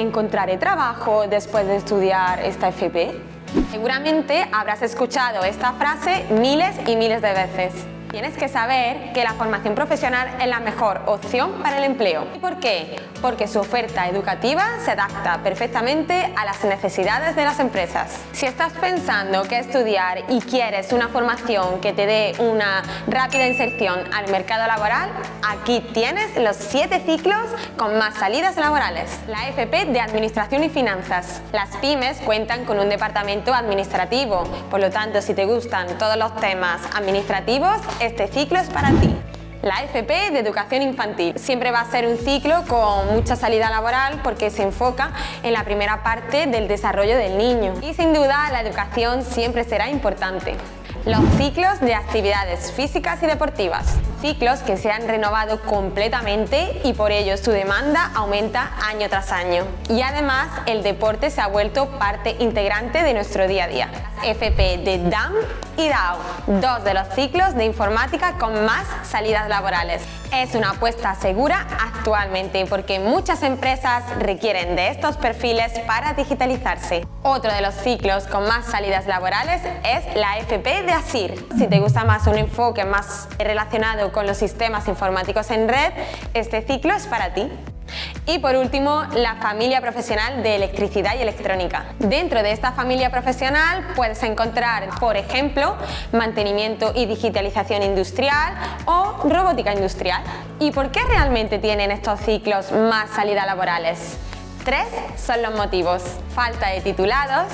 ¿encontraré trabajo después de estudiar esta FP? Seguramente habrás escuchado esta frase miles y miles de veces. Tienes que saber que la formación profesional es la mejor opción para el empleo. ¿Y por qué? Porque su oferta educativa se adapta perfectamente a las necesidades de las empresas. Si estás pensando que estudiar y quieres una formación que te dé una rápida inserción al mercado laboral, aquí tienes los 7 ciclos con más salidas laborales. La FP de Administración y Finanzas. Las pymes cuentan con un departamento administrativo, por lo tanto si te gustan todos los temas administrativos, este ciclo es para ti. La FP de Educación Infantil siempre va a ser un ciclo con mucha salida laboral porque se enfoca en la primera parte del desarrollo del niño y sin duda la educación siempre será importante. Los ciclos de actividades físicas y deportivas. Ciclos que se han renovado completamente y por ello su demanda aumenta año tras año. Y además el deporte se ha vuelto parte integrante de nuestro día a día. FP de DAM y DAO, dos de los ciclos de informática con más salidas laborales. Es una apuesta segura actualmente porque muchas empresas requieren de estos perfiles para digitalizarse. Otro de los ciclos con más salidas laborales es la FP de ASIR. Si te gusta más un enfoque más relacionado con los sistemas informáticos en red, este ciclo es para ti. Y por último, la familia profesional de electricidad y electrónica. Dentro de esta familia profesional puedes encontrar, por ejemplo, mantenimiento y digitalización industrial o robótica industrial. ¿Y por qué realmente tienen estos ciclos más salida laborales? Tres son los motivos. Falta de titulados,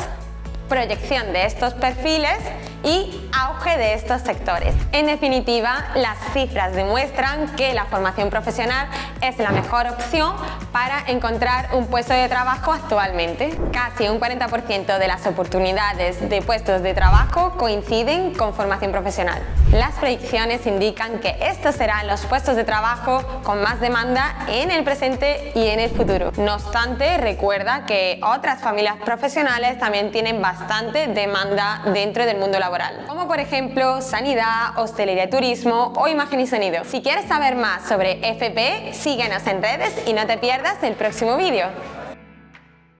proyección de estos perfiles y auge de estos sectores. En definitiva, las cifras demuestran que la formación profesional es la mejor opción para encontrar un puesto de trabajo actualmente. Casi un 40% de las oportunidades de puestos de trabajo coinciden con formación profesional. Las predicciones indican que estos serán los puestos de trabajo con más demanda en el presente y en el futuro. No obstante, recuerda que otras familias profesionales también tienen bastante demanda dentro del mundo como por ejemplo sanidad, hostelería y turismo o imagen y sonido. Si quieres saber más sobre FP, síguenos en redes y no te pierdas el próximo vídeo.